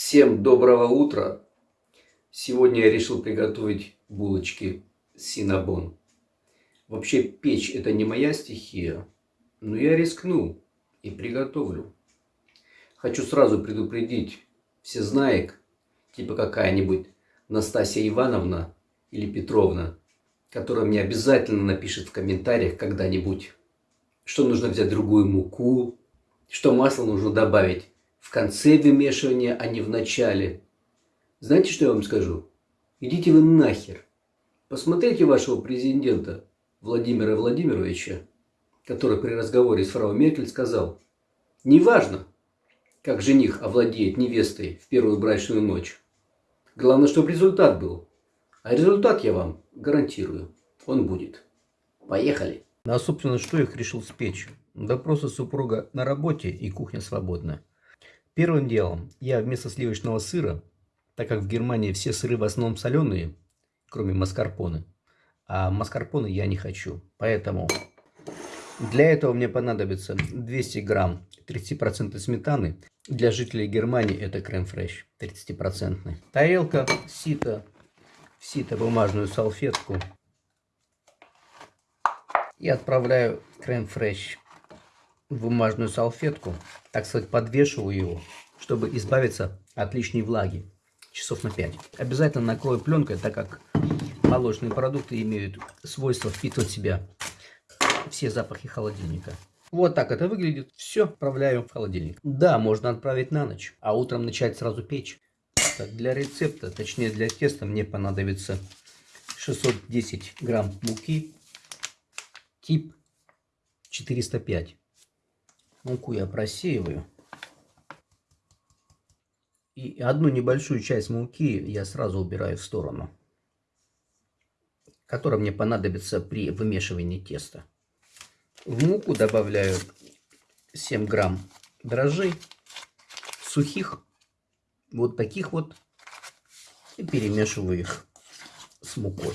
Всем доброго утра! Сегодня я решил приготовить булочки синабон. Вообще печь это не моя стихия, но я рискну и приготовлю. Хочу сразу предупредить все знаек, типа какая-нибудь Настасья Ивановна или Петровна, которая мне обязательно напишет в комментариях когда-нибудь, что нужно взять другую муку, что масло нужно добавить в конце вымешивания, а не в начале. Знаете, что я вам скажу? Идите вы нахер. Посмотрите вашего президента Владимира Владимировича, который при разговоре с фрау Меркель сказал, неважно, как жених овладеет невестой в первую брачную ночь. Главное, чтобы результат был. А результат я вам гарантирую, он будет. Поехали. Ну, а собственно, что их решил спечь? Да просто супруга на работе и кухня свободна. Первым делом я вместо сливочного сыра, так как в Германии все сыры в основном соленые, кроме маскарпоне, а маскарпоне я не хочу. Поэтому для этого мне понадобится 200 грамм 30% сметаны. Для жителей Германии это крем-фреш 30%. Тарелка, сито, сито бумажную салфетку. И отправляю крем-фреш в бумажную салфетку, так сказать, подвешиваю его, чтобы избавиться от лишней влаги часов на 5. Обязательно накрою пленкой, так как молочные продукты имеют свойство впитывать в себя все запахи холодильника. Вот так это выглядит. Все отправляю в холодильник. Да, можно отправить на ночь, а утром начать сразу печь. Так, для рецепта, точнее для теста, мне понадобится 610 грамм муки, тип 405. Муку я просеиваю. И одну небольшую часть муки я сразу убираю в сторону, которая мне понадобится при вымешивании теста. В муку добавляю 7 грамм дрожжей сухих, вот таких вот, и перемешиваю их с мукой.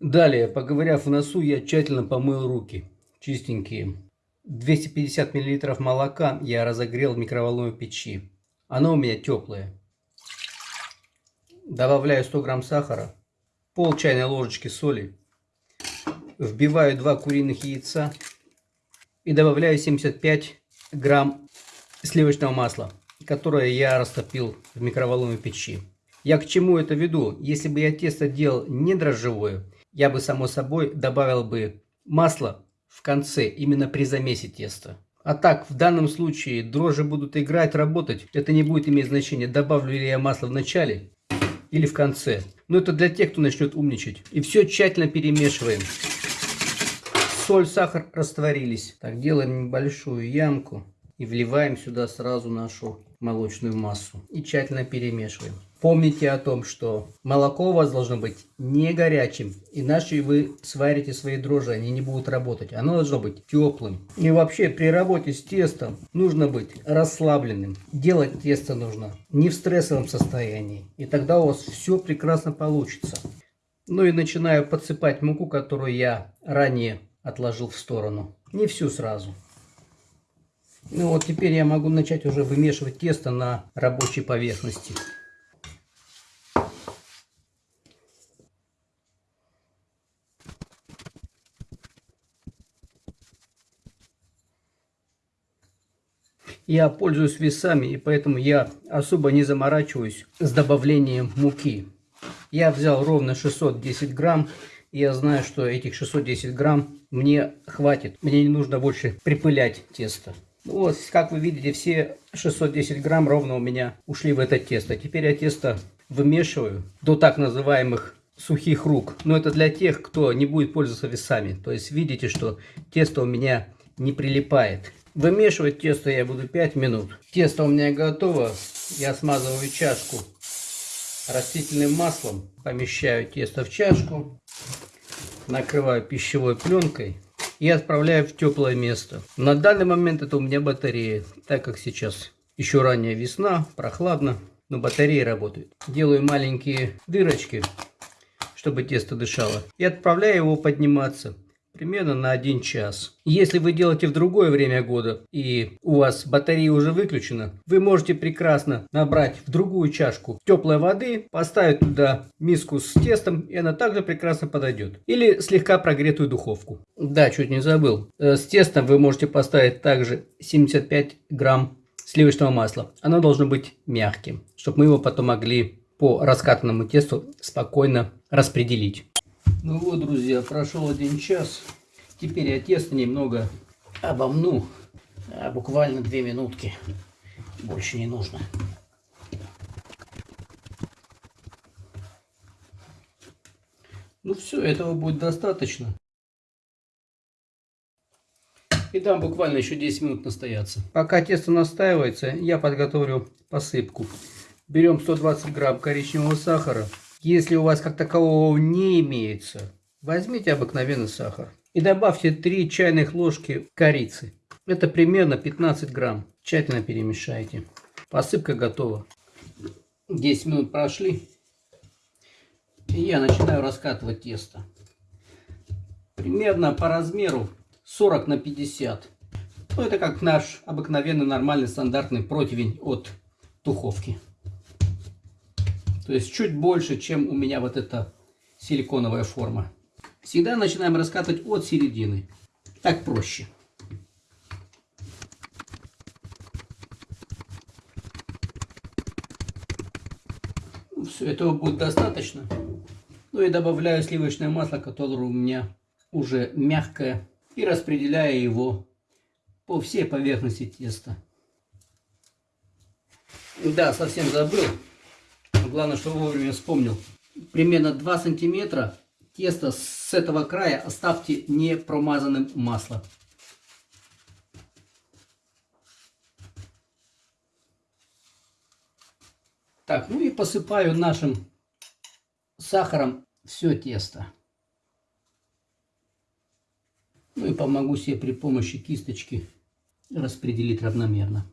Далее, поговорив в носу, я тщательно помыл руки, чистенькие. 250 мл молока я разогрел в микроволновой печи. Оно у меня теплое. Добавляю 100 грамм сахара, пол чайной ложечки соли. Вбиваю 2 куриных яйца и добавляю 75 грамм сливочного масла, которое я растопил в микроволновой печи. Я к чему это веду? Если бы я тесто делал не дрожжевое, я бы само собой добавил бы масло в конце, именно при замесе теста. А так, в данном случае дрожжи будут играть, работать. Это не будет иметь значения, добавлю ли я масло в начале или в конце. Но это для тех, кто начнет умничать. И все тщательно перемешиваем. Соль, сахар растворились. Так, делаем небольшую ямку и вливаем сюда сразу нашу молочную массу. И тщательно перемешиваем. Помните о том, что молоко у вас должно быть не горячим, иначе вы сварите свои дрожжи, они не будут работать. Оно должно быть теплым. И вообще при работе с тестом нужно быть расслабленным. Делать тесто нужно не в стрессовом состоянии. И тогда у вас все прекрасно получится. Ну и начинаю подсыпать муку, которую я ранее отложил в сторону. Не всю сразу. Ну вот теперь я могу начать уже вымешивать тесто на рабочей поверхности. Я пользуюсь весами, и поэтому я особо не заморачиваюсь с добавлением муки. Я взял ровно 610 грамм, и я знаю, что этих 610 грамм мне хватит. Мне не нужно больше припылять тесто. Ну вот, как вы видите, все 610 грамм ровно у меня ушли в это тесто. Теперь я тесто вымешиваю до так называемых сухих рук. Но это для тех, кто не будет пользоваться весами. То есть видите, что тесто у меня не прилипает. Вымешивать тесто я буду 5 минут. Тесто у меня готово. Я смазываю чашку растительным маслом. Помещаю тесто в чашку. Накрываю пищевой пленкой. И отправляю в теплое место. На данный момент это у меня батарея. Так как сейчас еще ранняя весна, прохладно. Но батарея работает. Делаю маленькие дырочки, чтобы тесто дышало. И отправляю его подниматься. Примерно на 1 час. Если вы делаете в другое время года и у вас батарея уже выключена, вы можете прекрасно набрать в другую чашку теплой воды, поставить туда миску с тестом и она также прекрасно подойдет. Или слегка прогретую духовку. Да, чуть не забыл. Э, с тестом вы можете поставить также 75 грамм сливочного масла. Оно должно быть мягким, чтобы мы его потом могли по раскатанному тесту спокойно распределить. Ну вот, друзья, прошел один час. Теперь я тесто немного обомну. А, буквально две минутки. Больше не нужно. Ну все, этого будет достаточно. И дам буквально еще 10 минут настояться. Пока тесто настаивается, я подготовлю посыпку. Берем 120 грамм коричневого сахара. Если у вас как такового не имеется, возьмите обыкновенный сахар. И добавьте 3 чайных ложки корицы. Это примерно 15 грамм. Тщательно перемешайте. Посыпка готова. 10 минут прошли. И я начинаю раскатывать тесто. Примерно по размеру 40 на 50. Ну, это как наш обыкновенный нормальный стандартный противень от духовки. То есть чуть больше, чем у меня вот эта силиконовая форма. Всегда начинаем раскатывать от середины. Так проще. Ну, все, этого будет достаточно. Ну и добавляю сливочное масло, которое у меня уже мягкое и распределяю его по всей поверхности теста. Да, совсем забыл. Главное, что вовремя вспомнил. Примерно 2 сантиметра тесто с этого края оставьте не промазанным маслом. Так, ну и посыпаю нашим сахаром все тесто. Ну и помогу себе при помощи кисточки распределить равномерно.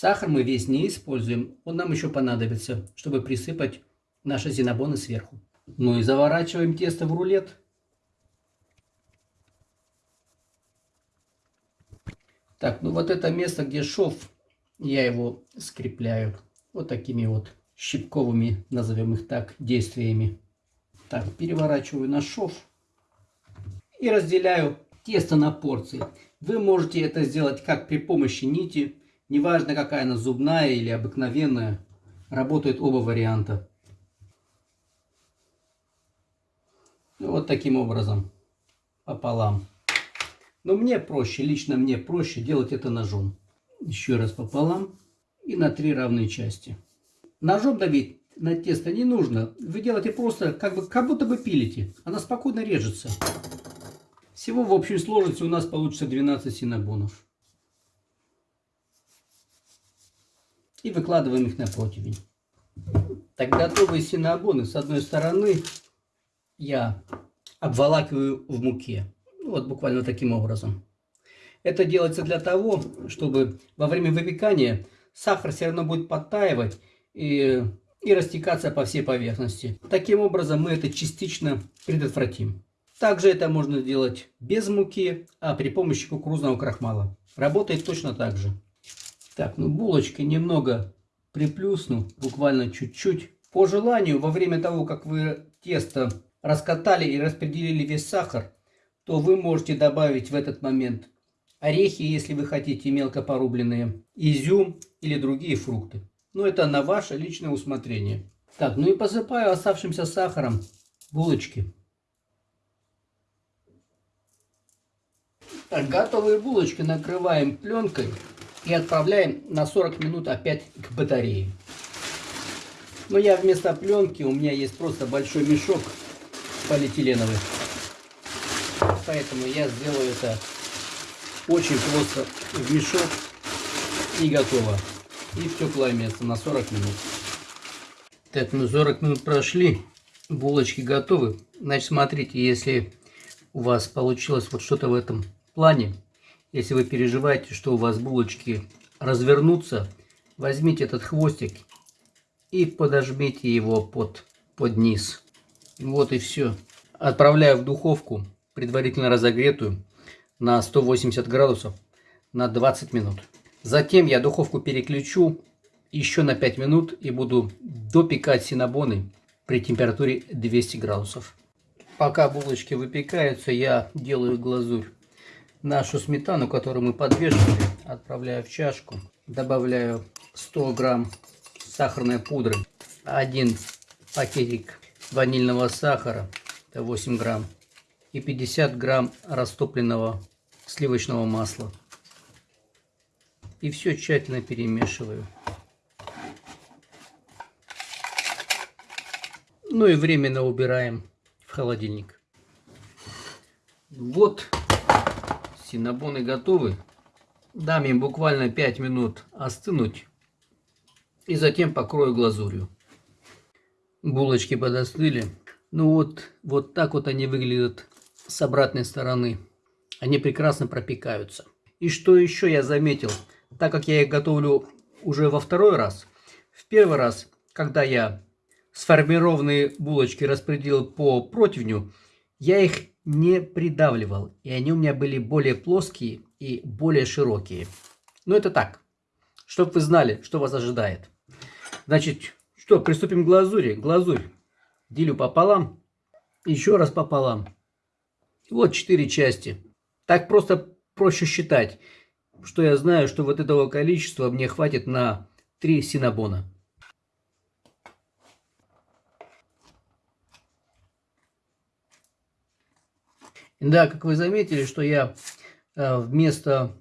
Сахар мы весь не используем, он нам еще понадобится, чтобы присыпать наши зинобоны сверху. Ну и заворачиваем тесто в рулет. Так, ну вот это место, где шов, я его скрепляю вот такими вот щипковыми, назовем их так, действиями. Так, переворачиваю на шов и разделяю тесто на порции. Вы можете это сделать как при помощи нити, неважно какая она зубная или обыкновенная, работают оба варианта. Вот таким образом, пополам. Но мне проще, лично мне проще делать это ножом. Еще раз пополам и на три равные части. Ножом давить на тесто не нужно. Вы делаете просто, как, бы, как будто бы пилите. Она спокойно режется. Всего в общей сложности у нас получится 12 синабонов. И выкладываем их на противень. Так готовые синабоны с одной стороны я обволакиваю в муке. Ну, вот буквально таким образом. Это делается для того, чтобы во время выпекания сахар все равно будет подтаивать и, и растекаться по всей поверхности. Таким образом мы это частично предотвратим. Также это можно сделать без муки, а при помощи кукурузного крахмала. Работает точно так же. Так, ну булочки немного приплюсну, буквально чуть-чуть. По желанию, во время того, как вы тесто раскатали и распределили весь сахар, то вы можете добавить в этот момент орехи, если вы хотите мелко порубленные, изюм или другие фрукты. Но это на ваше личное усмотрение. Так, ну и посыпаю оставшимся сахаром булочки. Так, готовые булочки накрываем пленкой и отправляем на 40 минут опять к батарее. Но я вместо пленки, у меня есть просто большой мешок полиэтиленовый. Поэтому я сделаю это очень просто в мешок и готово. И в теплое место на 40 минут. Так, ну 40 минут прошли, булочки готовы. Значит, смотрите, если у вас получилось вот что-то в этом плане, если вы переживаете, что у вас булочки развернутся, возьмите этот хвостик и подожмите его под, под низ. Вот и все. Отправляю в духовку, предварительно разогретую, на 180 градусов на 20 минут. Затем я духовку переключу еще на 5 минут и буду допекать синабоны при температуре 200 градусов. Пока булочки выпекаются, я делаю глазурь. Нашу сметану, которую мы подвешивали, отправляю в чашку. Добавляю 100 грамм сахарной пудры, один пакетик ванильного сахара, это 8 грамм, и 50 грамм растопленного сливочного масла. И все тщательно перемешиваю. Ну и временно убираем в холодильник. Вот синабоны готовы. Дам им буквально 5 минут остынуть. И затем покрою глазурью. Булочки подостыли. Ну вот, вот так вот они выглядят с обратной стороны. Они прекрасно пропекаются. И что еще я заметил, так как я их готовлю уже во второй раз, в первый раз, когда я сформированные булочки распределил по противню, я их не придавливал, и они у меня были более плоские и более широкие. Но это так, чтобы вы знали, что вас ожидает. Значит, что, приступим к глазури. Глазурь делю пополам, еще раз пополам. Вот четыре части. Так просто проще считать, что я знаю, что вот этого количества мне хватит на 3 синабона. Да, как вы заметили, что я э, вместо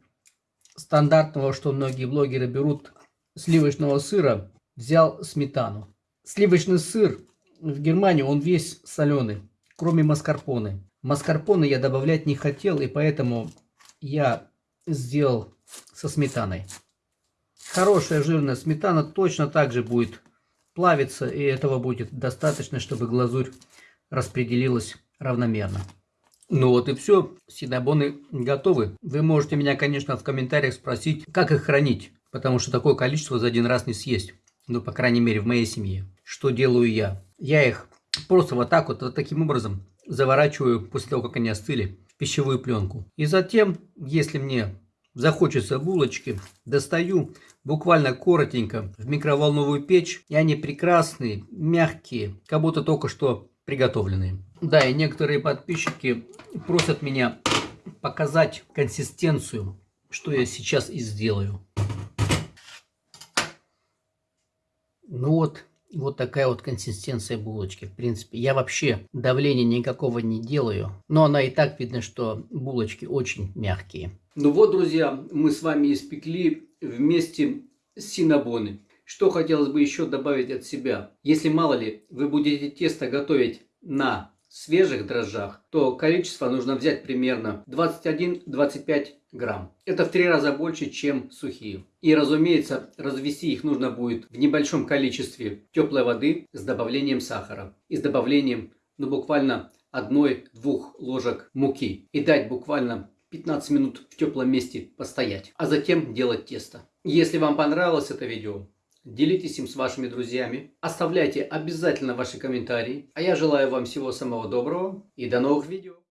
стандартного, что многие блогеры берут, сливочного сыра, взял сметану. Сливочный сыр в Германии, он весь соленый, кроме маскарпоне. Маскарпоне я добавлять не хотел, и поэтому я сделал со сметаной. Хорошая жирная сметана точно так же будет плавиться, и этого будет достаточно, чтобы глазурь распределилась равномерно. Ну вот и все, синабоны готовы. Вы можете меня, конечно, в комментариях спросить, как их хранить, потому что такое количество за один раз не съесть. Ну, по крайней мере, в моей семье. Что делаю я? Я их просто вот так вот, вот таким образом заворачиваю после того, как они остыли, в пищевую пленку. И затем, если мне захочется булочки, достаю буквально коротенько в микроволновую печь, и они прекрасные, мягкие, как будто только что приготовленные. Да, и некоторые подписчики просят меня показать консистенцию, что я сейчас и сделаю. Ну вот, вот такая вот консистенция булочки. В принципе, я вообще давления никакого не делаю. Но она и так видно, что булочки очень мягкие. Ну вот, друзья, мы с вами испекли вместе синабоны. Что хотелось бы еще добавить от себя. Если мало ли вы будете тесто готовить на свежих дрожжах, то количество нужно взять примерно 21-25 грамм. Это в три раза больше, чем сухие. И, разумеется, развести их нужно будет в небольшом количестве теплой воды с добавлением сахара и с добавлением, ну, буквально одной-двух ложек муки. И дать буквально 15 минут в теплом месте постоять. А затем делать тесто. Если вам понравилось это видео, Делитесь им с вашими друзьями. Оставляйте обязательно ваши комментарии. А я желаю вам всего самого доброго и до новых видео.